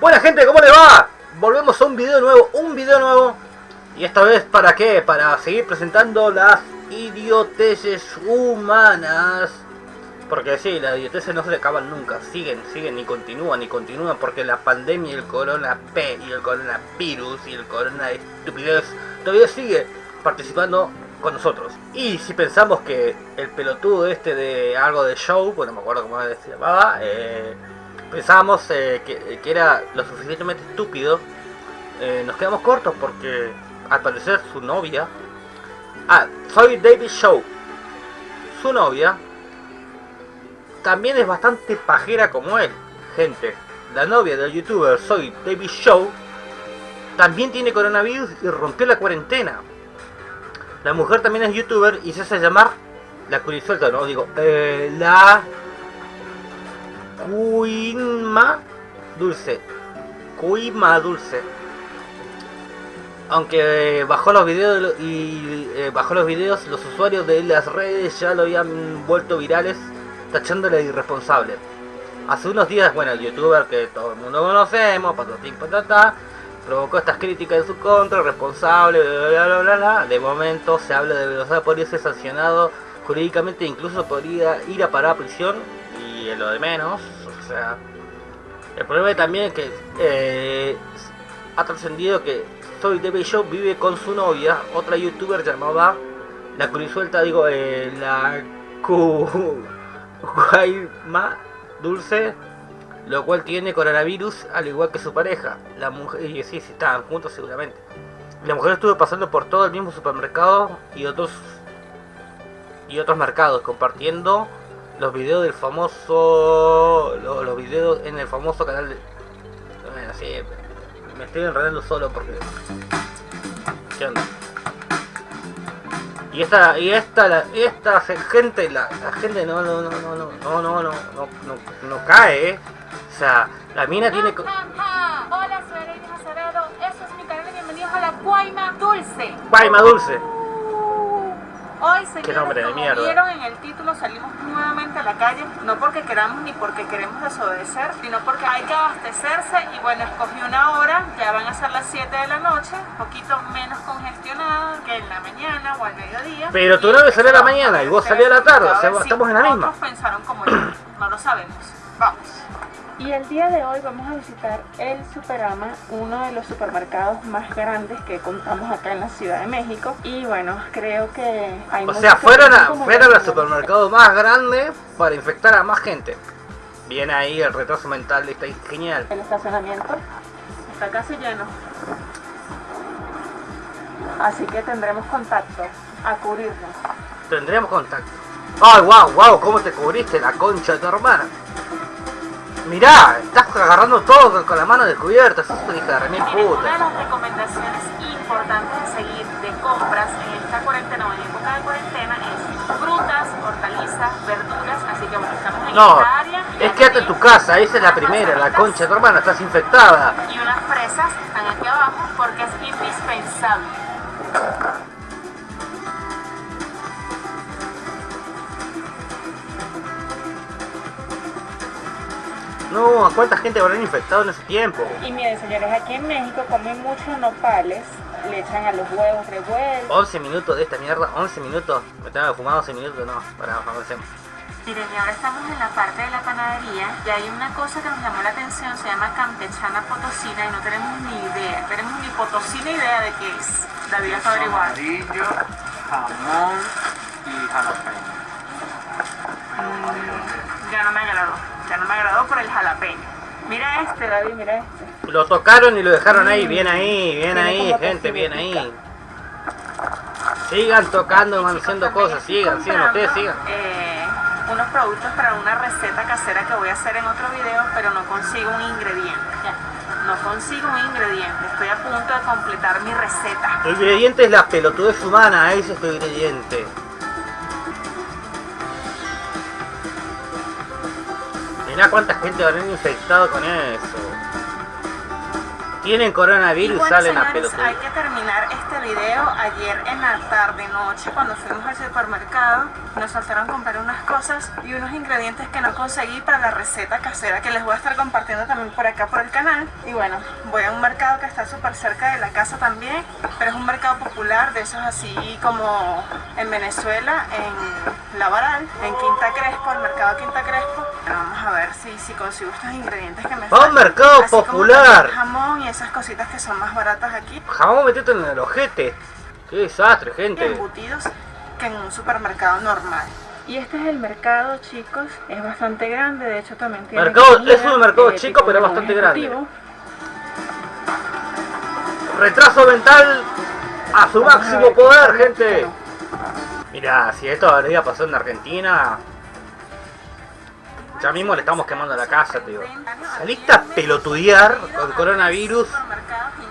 Buena gente, ¿cómo les va? Volvemos a un video nuevo, un video nuevo. Y esta vez, ¿para qué? Para seguir presentando las idioteces humanas. Porque sí, las idioteces no se acaban nunca, siguen, siguen y continúan y continúan porque la pandemia y el corona P y el coronavirus y el corona estupidez todavía sigue participando con nosotros. Y si pensamos que el pelotudo este de algo de show, bueno, me acuerdo cómo se llamaba, eh, pensábamos eh, que, que, era lo suficientemente estúpido, eh, nos quedamos cortos porque al parecer su novia... Ah, soy David Show. Su novia también es bastante pajera como él. Gente, la novia del youtuber Soy David Show también tiene coronavirus y rompió la cuarentena. La mujer también es youtuber y se hace llamar la curisuelta, no digo, eh, la Cuima Dulce. Cuima Dulce. Aunque bajó los videos y eh, bajó los videos, los usuarios de las redes ya lo habían vuelto virales tachándole irresponsable. Hace unos días, bueno, el youtuber que todo el mundo conocemos, patatín patata, provocó estas críticas en su contra, responsable, bla bla bla De momento se habla de velocidad, podría ser sancionado jurídicamente, incluso podría ir a parar a prisión y lo de menos, o sea... El problema también es que eh, ha trascendido que Soy TV Show vive con su novia, otra youtuber llamada La Curisuelta, digo, eh, la. Guayma Dulce, lo cual tiene coronavirus al igual que su pareja. La mujer, y sí, sí, estaban juntos seguramente. La mujer estuvo pasando por todo el mismo supermercado y otros y otros mercados compartiendo los videos del famoso los, los videos en el famoso canal de bueno, sí, me estoy enredando solo porque ¿qué onda? Y esta, y esta, la, esta gente, la, la, gente no, no, no, no, no, no, no, no, no, no cae, ¿eh? O sea, la mina tiene... Hola, soy Lady Acevedo, eso es mi canal y bienvenidos a la Guayma Dulce. Guayma Dulce. Hoy, señores, de como vieron en el título, salimos nuevamente a la calle, no porque queramos ni porque queremos desobedecer, sino porque hay que abastecerse y bueno, escogí una hora, ya van a ser las 7 de la noche, un poquito menos congestionada que en la mañana o al mediodía. Pero tu novia salió a la mañana y vos salí a la tarde, o sea, estamos en la misma. Otros pensaron como yo, no lo sabemos. Y el día de hoy vamos a visitar el Superama, uno de los supermercados más grandes que contamos acá en la Ciudad de México. Y bueno, creo que hay O sea, fueron, a, fueron al supermercado más grande para infectar a más gente. Bien ahí, el retraso mental está genial. El estacionamiento está casi lleno. Así que tendremos contacto a cubrirnos. Tendremos contacto. ¡Ay, wow, wow! ¿Cómo te cubriste la concha de tu hermana? Mirá, estás agarrando todo con, con la mano descubierta. Sos una hija de remil Miren, una de puta. las recomendaciones importantes a seguir de compras en esta cuarentena o en época de cuarentena es frutas, hortalizas, verduras, así que bueno, estamos en No, esta área. es quédate en tu casa, esa es la primera, la concha de tu hermana, estás infectada. Y unas fresas están aquí abajo porque es indispensable. No, ¿a cuánta gente habrán infectado en ese tiempo? Y miren señores, aquí en México comen muchos nopales, le echan a los huevos revueltos. 11 minutos de esta mierda, 11 minutos. Me tengo que fumar 11 minutos, no, para avancemos. Miren, y ahora estamos en la parte de la panadería y hay una cosa que nos llamó la atención, se llama campechana potosina y no tenemos ni idea, tenemos ni potosina idea de qué es. David está averiguando. amarillo, jamón y jalapeño. Ya no me ya no me agradó por el jalapeño. Mira este, David, mira este. Lo tocaron y lo dejaron ahí, bien ahí, bien ahí, gente, bien ahí. Sigan tocando, haciendo Chicos, cosas, sigan, sigan, ustedes sigan. eh, unos productos para una receta casera que voy a hacer en otro video, pero no consigo un ingrediente. No consigo un ingrediente. Estoy a punto de completar mi receta. El ingrediente es la pelotudez humana, ese es tu ingrediente. Mirá cuánta gente habrán infectado con eso. tienen Y coronavirus bueno, salen a señores, pelotudos. hay que terminar este video. Ayer en la tarde noche, cuando fuimos al supermercado, nos faltaron comprar unas cosas y unos ingredientes que no conseguí para la receta casera que les voy a estar compartiendo también por acá por el canal. Y bueno, voy a un mercado que está súper cerca de la casa también, pero es un mercado popular, de esos así como en Venezuela, en La Varal, en Quinta Crespo, el mercado Quinta Crespo. Pero vamos a ver si, si consigo estos ingredientes que me ¡Va un mercado Así como popular! también jamón y esas cositas que son más baratas aquí, Jamón metete en el ojete. Qué desastre, gente. embutidos, que en un supermercado normal. Y este es el mercado, chicos, es bastante grande, de hecho también tiene Mercado- es un mercado eh, chico, pero menú bastante grande. Retraso mental a su máximo poder, gente. Mira, si esto habría pasado en Argentina, ya mismo le estamos quemando la casa, tío. Saliste a pelotudear con coronavirus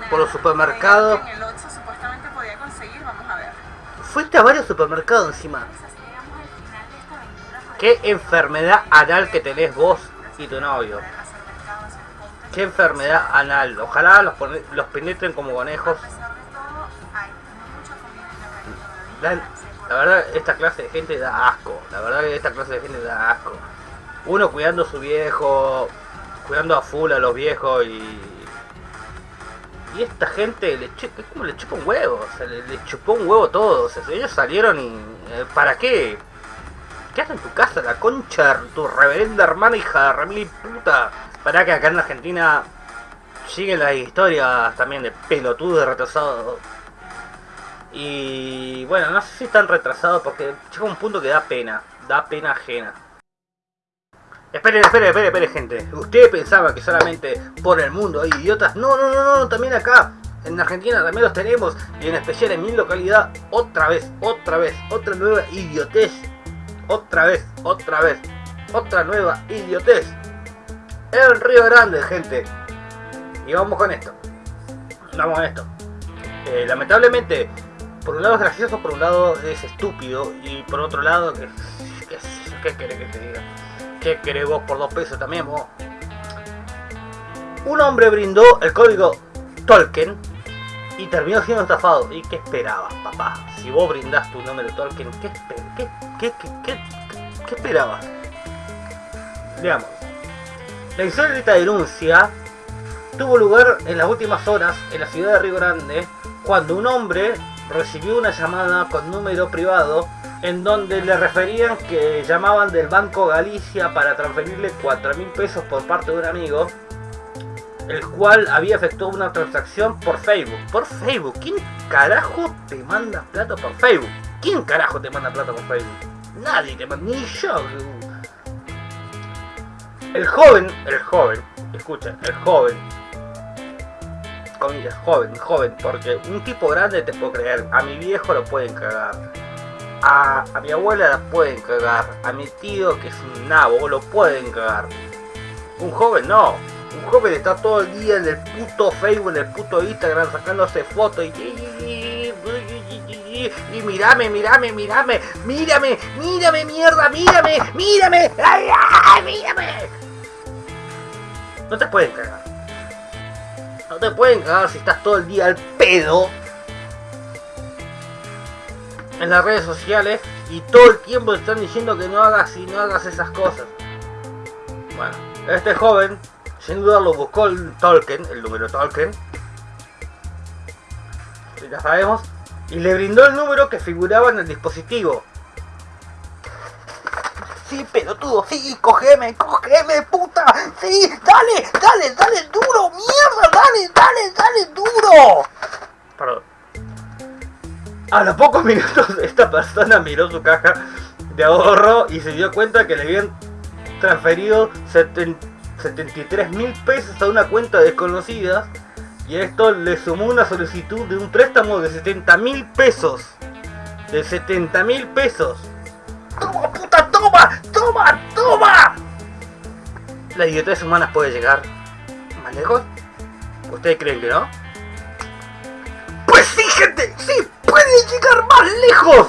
por los supermercados. En el 8 supuestamente podía conseguir, vamos a ver. Fuiste a varios supermercados encima. ¿Qué enfermedad anal que tenés vos y tu novio? ¿Qué enfermedad anal? Ojalá los, los penetren como conejos. La, la verdad, esta clase de gente da asco. La verdad que esta clase de gente da asco. Uno cuidando a su viejo, cuidando a full a los viejos y... Y esta gente le es como le chupa un huevo, o sea, le, le chupó un huevo todo. O sea, ellos salieron y... eh, ¿Para qué? Quédate en tu casa, la concha, de tu reverenda hermana hija de remil puta. Para que acá en Argentina siguen las historias también de pelotudos retrasados. Y bueno, no sé si están retrasados porque llega un punto que da pena, da pena ajena. Esperen, esperen, esperen, esperen, gente. Ustedes pensaban que solamente por el mundo hay idiotas. No, no, no, no, también acá. En Argentina también los tenemos. Y en especial en mi localidad, otra vez, otra vez, otra nueva idiotez. Otra vez, otra vez, otra nueva idiotez. En Río Grande, gente. Y vamos con esto. Vamos con esto. Eh, lamentablemente, por un lado es gracioso, por un lado es estúpido. Y por otro lado, ¿qué, qué, querés que te diga? ¿Qué querés vos por dos pesos también vos? Un hombre brindó el código Tolkien y terminó siendo estafado. ¿Y qué esperabas, papá? Si vos brindás tu número Tolkien, ¿qué, qué, qué, qué, qué, qué esperabas? Veamos. La insólita denuncia tuvo lugar en las últimas horas en la ciudad de Río Grande cuando un hombre recibió una llamada con número privado en donde le referían que llamaban del Banco Galicia para transferirle 4 mil pesos por parte de un amigo el cual había efectuado una transacción por Facebook. Por Facebook. ¿Quién carajo te manda plata por Facebook? ¿Quién carajo te manda plata por Facebook? Nadie te manda, ni yo. El joven, el joven, escucha, el joven, comillas, joven, joven, porque un tipo grande te puedo creer, a mi viejo lo pueden cagar, a, a mi abuela la pueden cagar, a mi tío que es un nabo lo pueden cagar. Un joven no, un joven está todo el día en el puto Facebook, en el puto Instagram sacándose fotos y, y, mirame, mirame, mirame, mírame, mírame, mierda, mírame, mírame, ay, mírame. No te pueden cagar. No te pueden cagar si estás todo el día al pedo en las redes sociales y todo el tiempo te están diciendo que no hagas y no hagas esas cosas. Bueno, este joven sin duda lo buscó el Tolkien, el número Tolkien. Ya sabemos. Y le brindó el número que figuraba en el dispositivo. Sí, pelotudo, sí, cógeme, cógeme, puta, sí, dale, dale, dale duro, mierda, dale, dale, dale duro. Perdón. A los pocos minutos esta persona miró su caja de ahorro y se dio cuenta que le habían transferido 70 73 mil pesos a una cuenta desconocida y esto le sumó una solicitud de un préstamo de 70 mil pesos. De 70 mil pesos. ¡Toma, puta, toma! ¡Toma, toma! La idiotez humana puede llegar más lejos. ¿Ustedes creen que no? Pues sí, gente, sí, puede llegar más lejos.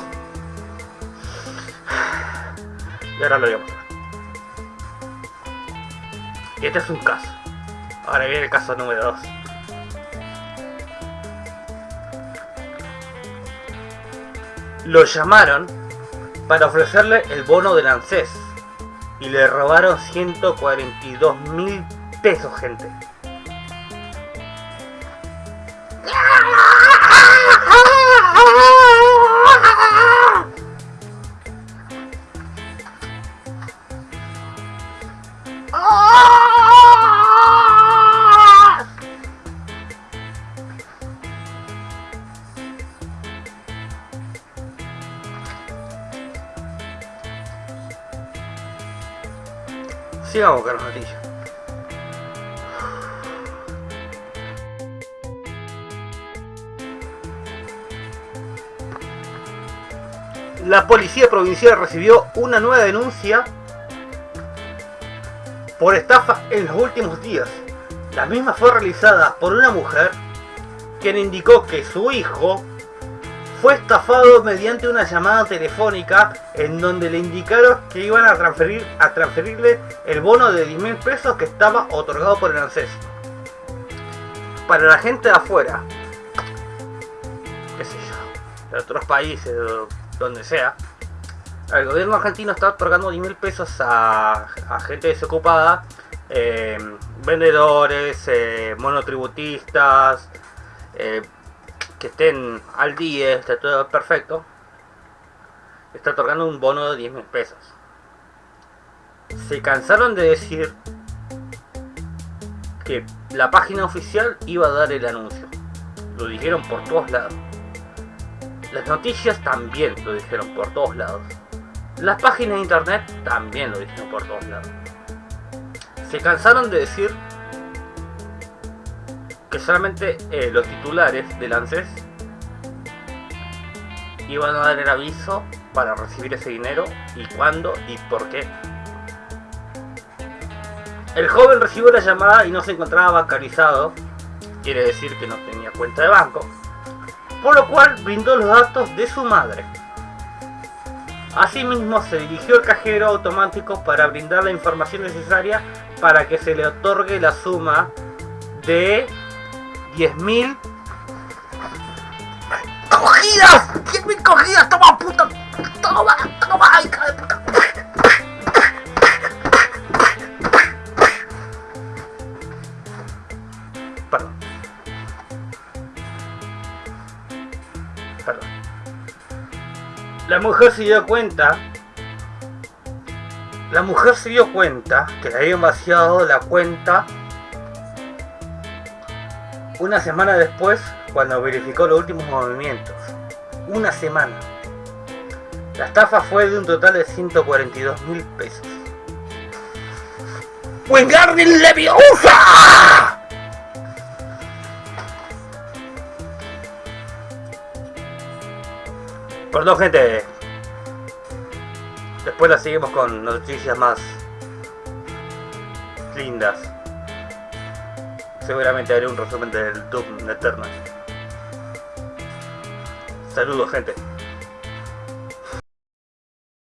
Y ahora lo voy a mostrar. Y este es un caso. Ahora viene el caso número 2. Lo llamaron para ofrecerle el bono del ANSES y le robaron 142 mil pesos, gente. La policía provincial recibió una nueva denuncia por estafa en los últimos días. La misma fue realizada por una mujer quien indicó que su hijo fue estafado mediante una llamada telefónica en donde le indicaron que iban a transferir a transferirle el bono de 10 mil pesos que estaba otorgado por el ANSES. Para la gente de afuera, qué sé yo, de otros países, donde sea, el gobierno argentino está otorgando 10 mil pesos a, gente desocupada, eh, vendedores, eh, monotributistas, eh, que estén al día, está todo perfecto, está otorgando un bono de 10 mil pesos. Se cansaron de decir que la página oficial iba a dar el anuncio. Lo dijeron por todos lados. Las noticias también lo dijeron por todos lados. Las páginas de internet también lo dijeron por todos lados. Se cansaron de decir que solamente eh, los titulares del ANSES iban a dar el aviso para recibir ese dinero y cuándo y por qué. El joven recibió la llamada y no se encontraba bancarizado, quiere decir que no tenía cuenta de banco, por lo cual brindó los datos de su madre. Asimismo se dirigió al cajero automático para brindar la información necesaria para que se le otorgue la suma de 10.000 cogidas. 10.000 cogidas. Toma puta. Toma, toma, hija de puta. Perdón. Perdón. La mujer se dio cuenta la mujer se dio cuenta que le habían vaciado la cuenta una semana después, cuando verificó los últimos movimientos. Una semana. La estafa fue de un total de 142 mil pesos. ¡Wingardium Leviosa! Perdón gente. Después la seguimos con noticias más lindas seguramente haré un resumen del Doom Eternal. Saludos gente.